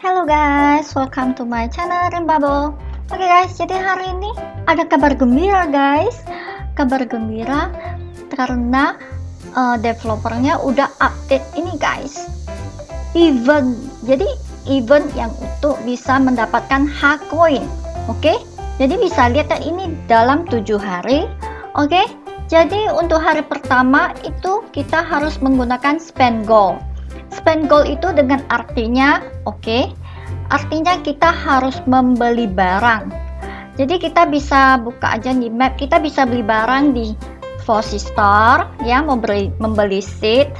Hello guys, welcome to my channel Bubble. Oke okay guys, jadi hari ini ada kabar gembira guys. Kabar gembira karena uh, developernya udah update ini guys. Event. Jadi event yang untuk bisa mendapatkan hak coin. Oke? Okay? Jadi bisa lihat ya ini dalam tujuh hari. Oke? Okay? Jadi untuk hari pertama itu kita harus menggunakan spend gold spend gold itu dengan artinya oke okay, artinya kita harus membeli barang. Jadi kita bisa buka aja di map kita bisa beli barang di Fosi Store ya membeli membeli seat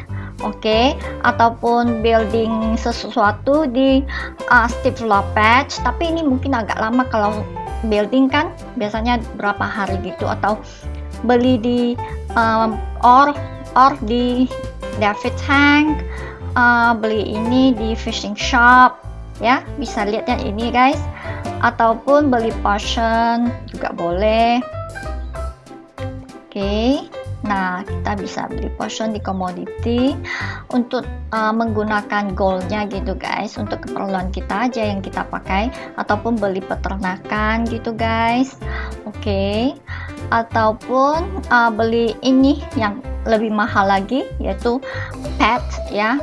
oke okay, ataupun building sesuatu di uh, Steve Lopez. Tapi ini mungkin agak lama kalau building kan biasanya berapa hari gitu atau beli di um, or or di David Hank uh, beli ini di fishing shop ya. Bisa lihat ya ini guys. Ataupun beli potion juga boleh. Oke. Okay. nah kita bisa beli potion di commodity untuk uh, menggunakan goldnya gitu guys. Untuk keperluan kita aja yang kita pakai. Ataupun beli peternakan gitu guys. Oke. Okay. ataupun uh, beli ini yang lebih mahal lagi yaitu pet ya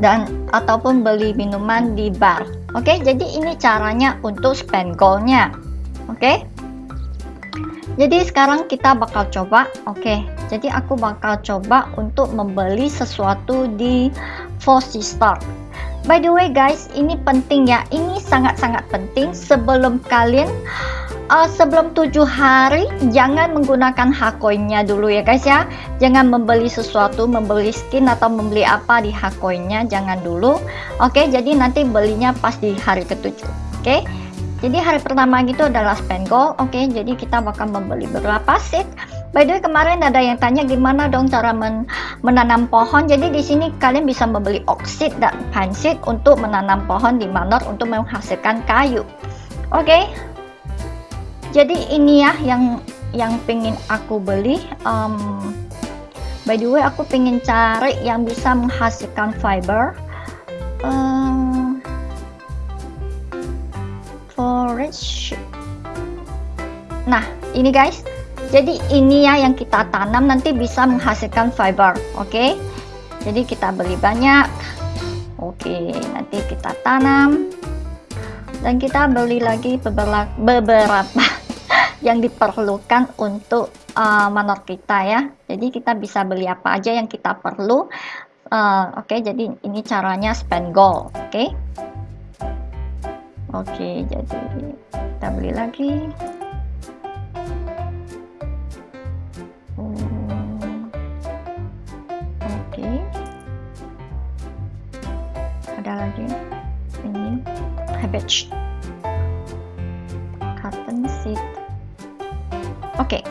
dan ataupun beli minuman di bar oke okay? jadi ini caranya untuk spend goalnya oke okay? jadi sekarang kita bakal coba oke okay, jadi aku bakal coba untuk membeli sesuatu di Fosi Store by the way guys ini penting ya. Ini sangat-sangat penting. Sebelum kalian uh, sebelum tujuh hari jangan menggunakan hakoinnya dulu ya guys ya. Jangan membeli sesuatu membeli skin atau membeli apa di hakoinnya. Jangan dulu. Oke okay, jadi nanti belinya pas di hari ketujuh. Oke? Okay? jadi hari pertama gitu adalah spend gold oke okay, jadi kita bakal membeli beberapa seed By the way kemarin ada yang tanya gimana dong cara men menanam pohon. Jadi di sini kalian bisa membeli oksid dan seed untuk menanam pohon di manor untuk menghasilkan kayu. Oke, okay? jadi ini ya yang yang pengen aku beli um, by the way aku pengen cari yang bisa menghasilkan fiber um, forage nah ini guys jadi ini ya yang kita tanam nanti bisa menghasilkan fiber oke? Okay? jadi kita beli banyak. Oke okay, nanti kita tanam. Dan kita beli lagi beberapa, yang diperlukan untuk uh, manor kita ya. Jadi kita bisa beli apa aja yang kita perlu uh, oke? Okay, jadi ini caranya spend gold oke? Okay? oke okay, jadi kita beli lagi habit cotton seed. Oke. Okay.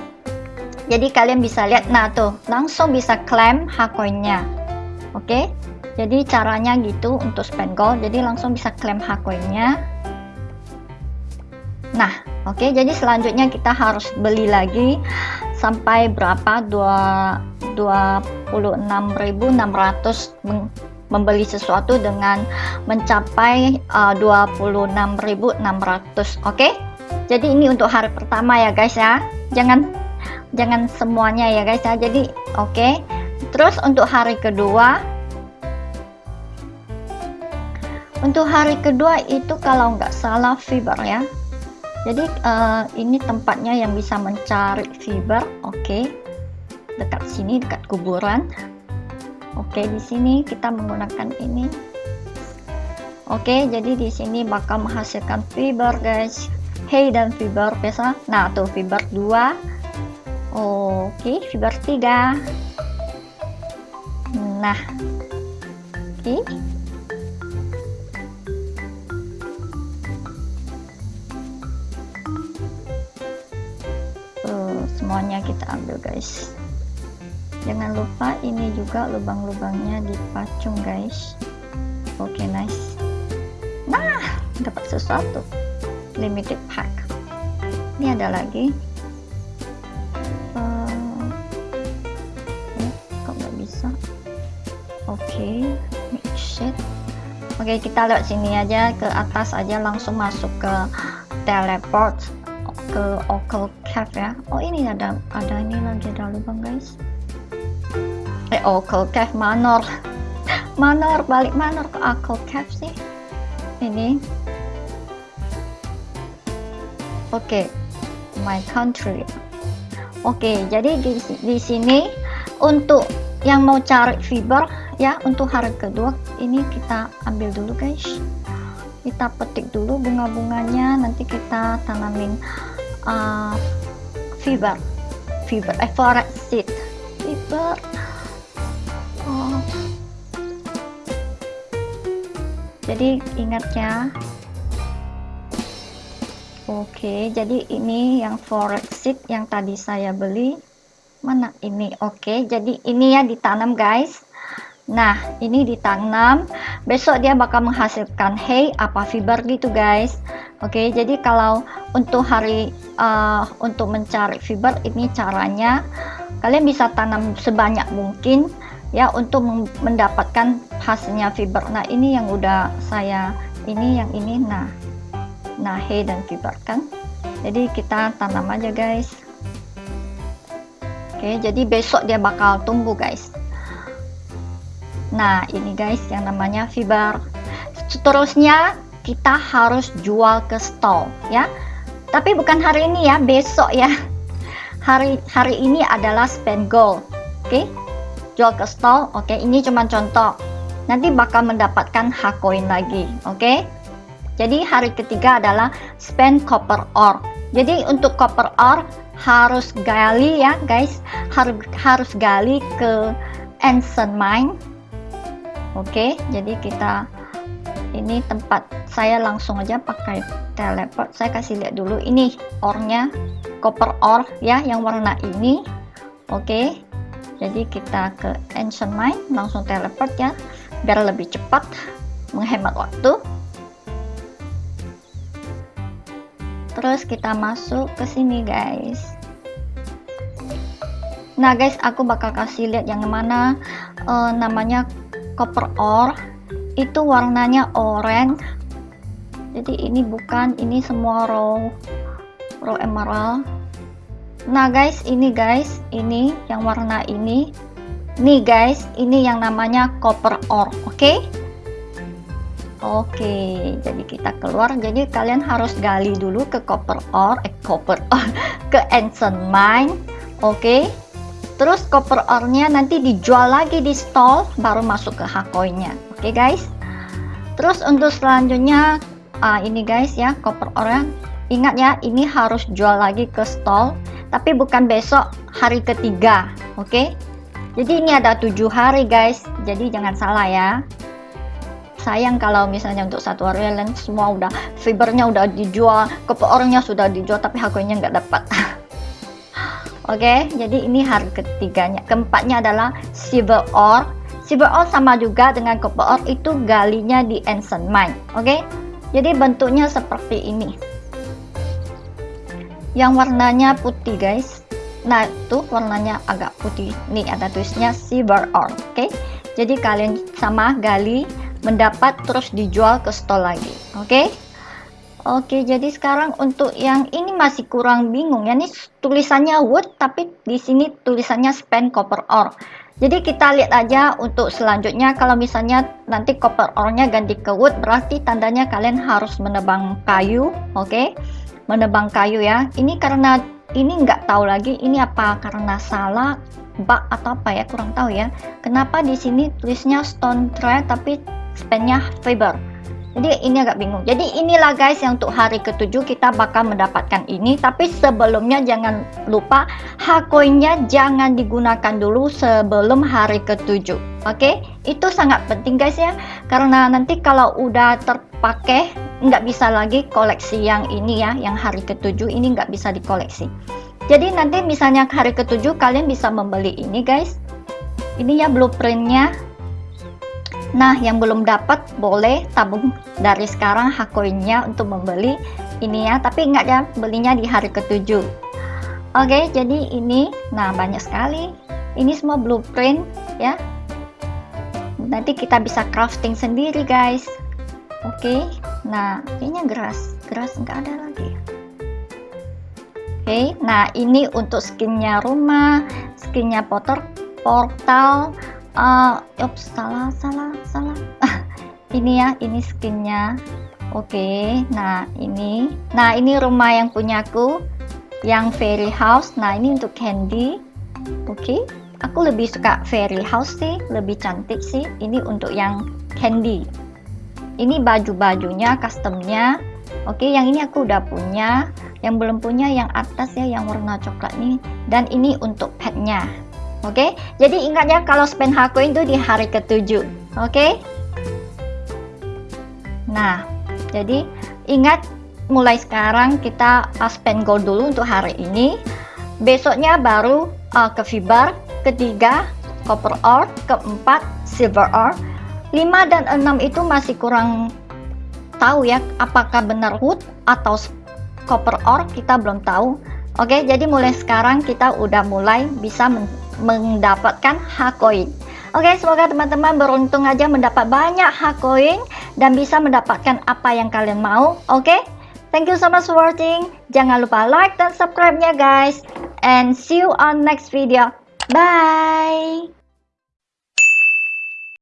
jadi kalian bisa lihat nah tuh langsung bisa klaim hakoinnya. Oke? Okay? jadi caranya gitu untuk spend gold. Jadi langsung bisa klaim hakoinnya. Nah oke. Okay, jadi selanjutnya kita harus beli lagi sampai berapa? 2 26.600 membeli sesuatu dengan mencapai uh, 26.600 oke okay? jadi ini untuk hari pertama ya guys ya jangan jangan semuanya ya guys ya jadi oke okay. terus untuk hari kedua untuk hari kedua itu kalau nggak salah fiber ya jadi uh, ini tempatnya yang bisa mencari fiber oke okay. dekat sini dekat kuburan oke di sini kita menggunakan ini. Oke jadi di sini bakal menghasilkan fiber guys. Hey dan fiber biasa. Nah tuh fiber 2 oke fiber 3 nah. Oke. Okay. uh, semuanya kita ambil guys jangan lupa ini juga lubang-lubangnya dipacung guys. Oke okay, nice. Nah dapat sesuatu. Limited pack. Ini ada lagi. Uh, kok nggak bisa? Oke okay. set oke kita lewat sini aja. Ke atas aja langsung masuk ke teleport ke Ocal Cave ya. Oh ini ada ada ini lagi ada lubang guys eh Ocal Cave Manor. Manor balik Manor ke Ocal Cave sih. Ini. Oke okay. my country. Oke okay, jadi di, di sini untuk yang mau cari fiber ya untuk hari kedua ini kita ambil dulu guys. Kita petik dulu bunga-bunganya nanti kita tanamin uh, fiber. Fiber eh forest seed. Fiber jadi ingat ya Oke, jadi ini yang forest seed yang tadi saya beli. Mana ini? Oke, jadi ini ya ditanam guys. Nah, ini ditanam. Besok dia bakal menghasilkan hay apa fiber gitu guys. Oke, jadi kalau untuk hari uh, untuk mencari fiber ini caranya kalian bisa tanam sebanyak mungkin ya untuk mendapatkan hasilnya fiber. Nah, ini yang udah saya ini yang ini nah nahe dan fiber kan? Jadi kita tanam aja guys. Oke jadi besok dia bakal tumbuh guys. Nah ini guys yang namanya fiber. Seterusnya kita harus jual ke stall ya. Tapi bukan hari ini ya besok ya. Hari hari ini adalah spend gold oke jual ke stall oke ini cuma contoh nanti bakal mendapatkan hak koin lagi oke jadi hari ketiga adalah spend copper ore. Jadi untuk copper ore harus gali ya guys, harus harus gali ke ancient mine. Oke, jadi kita ini tempat saya langsung aja pakai teleport. Saya kasih lihat dulu ini ornya copper ore ya yang warna ini. Oke. Jadi kita ke ancient mine langsung teleport ya biar lebih cepat menghemat waktu. terus kita masuk ke sini guys. Nah guys aku bakal kasih lihat yang mana uh, namanya copper ore. Itu warnanya orange jadi ini bukan ini semua raw raw emerald nah guys ini guys ini yang warna ini nih guys ini yang namanya copper ore oke okay? Oke, jadi kita keluar. Jadi kalian harus gali dulu ke copper ore, eh copper ke ancient mine. Oke. Terus copper ore-nya nanti dijual lagi di stall, baru masuk ke hakoinnya. Oke guys. Terus untuk selanjutnya, ah, ini guys ya copper ore. Ingat ya, ini harus jual lagi ke stall, tapi bukan besok, hari ketiga. Oke. Jadi ini ada tujuh hari guys. Jadi jangan salah ya sayang kalau misalnya untuk satu yang semua udah fibernya udah dijual orangnya sudah dijual tapi harganya nggak dapat oke okay, jadi ini harga ketiganya keempatnya adalah silver ore silver ore sama juga dengan copper itu galinya di ancient mine oke okay? jadi bentuknya seperti ini yang warnanya putih guys nah itu warnanya agak putih nih ada tulisnya silver ore oke okay? jadi kalian sama gali mendapat terus dijual ke stall lagi oke okay? oke okay, jadi sekarang untuk yang ini masih kurang bingung ya ini tulisannya wood tapi di sini tulisannya spend copper ore jadi kita lihat aja untuk selanjutnya kalau misalnya nanti copper ore-nya ganti ke wood berarti tandanya kalian harus menebang kayu oke okay? Menebang kayu ya. Ini karena ini nggak tahu lagi ini apa karena salah bug atau apa ya kurang tahu ya. Kenapa di sini tulisnya stone tree tapi spendnya fiber? Jadi ini agak bingung. Jadi inilah guys yang untuk hari ketujuh kita bakal mendapatkan ini. Tapi sebelumnya jangan lupa hakoinnya jangan digunakan dulu sebelum hari ketujuh. Oke? Okay? itu sangat penting guys ya. Karena nanti kalau udah terpakai nggak bisa lagi koleksi yang ini ya yang hari ketujuh ini nggak bisa dikoleksi jadi nanti misalnya hari ketujuh kalian bisa membeli ini guys ini ya blueprintnya Nah, yang belum dapat boleh tabung dari sekarang hak koinnya untuk membeli ini ya, tapi ingat ya, belinya di hari ketujuh. Oke, jadi ini, nah banyak sekali. Ini semua blueprint ya. Nanti kita bisa crafting sendiri guys. Oke, nah kayaknya geras, geras nggak ada lagi. Oke, nah ini untuk skinnya rumah, skinnya porter, portal. Uh, ups, salah, salah, salah. ini ya, ini skinnya. Oke, nah ini, nah ini rumah yang punyaku, yang fairy house. Nah ini untuk candy. Oke, aku lebih suka fairy house sih, lebih cantik sih. Ini untuk yang candy ini baju-bajunya customnya. Oke yang ini aku udah punya. Yang belum punya yang atas ya yang warna coklat nih dan ini untuk petnya. Oke jadi ingat ya kalau spend coin itu di hari ketujuh. Oke? Nah jadi ingat mulai sekarang kita spend gold dulu untuk hari ini. Besoknya baru uh, ke fiber ketiga copper ore keempat silver ore 5 dan 6 itu masih kurang tahu ya apakah benar wood atau copper ore kita belum tahu. Oke jadi mulai sekarang kita udah mulai bisa mendapatkan hakoin oke semoga teman-teman beruntung aja mendapat banyak hakoin dan bisa mendapatkan apa yang kalian mau. Oke thank you so much for watching. Jangan lupa like dan subscribe nya guys. And see you on next video. Bye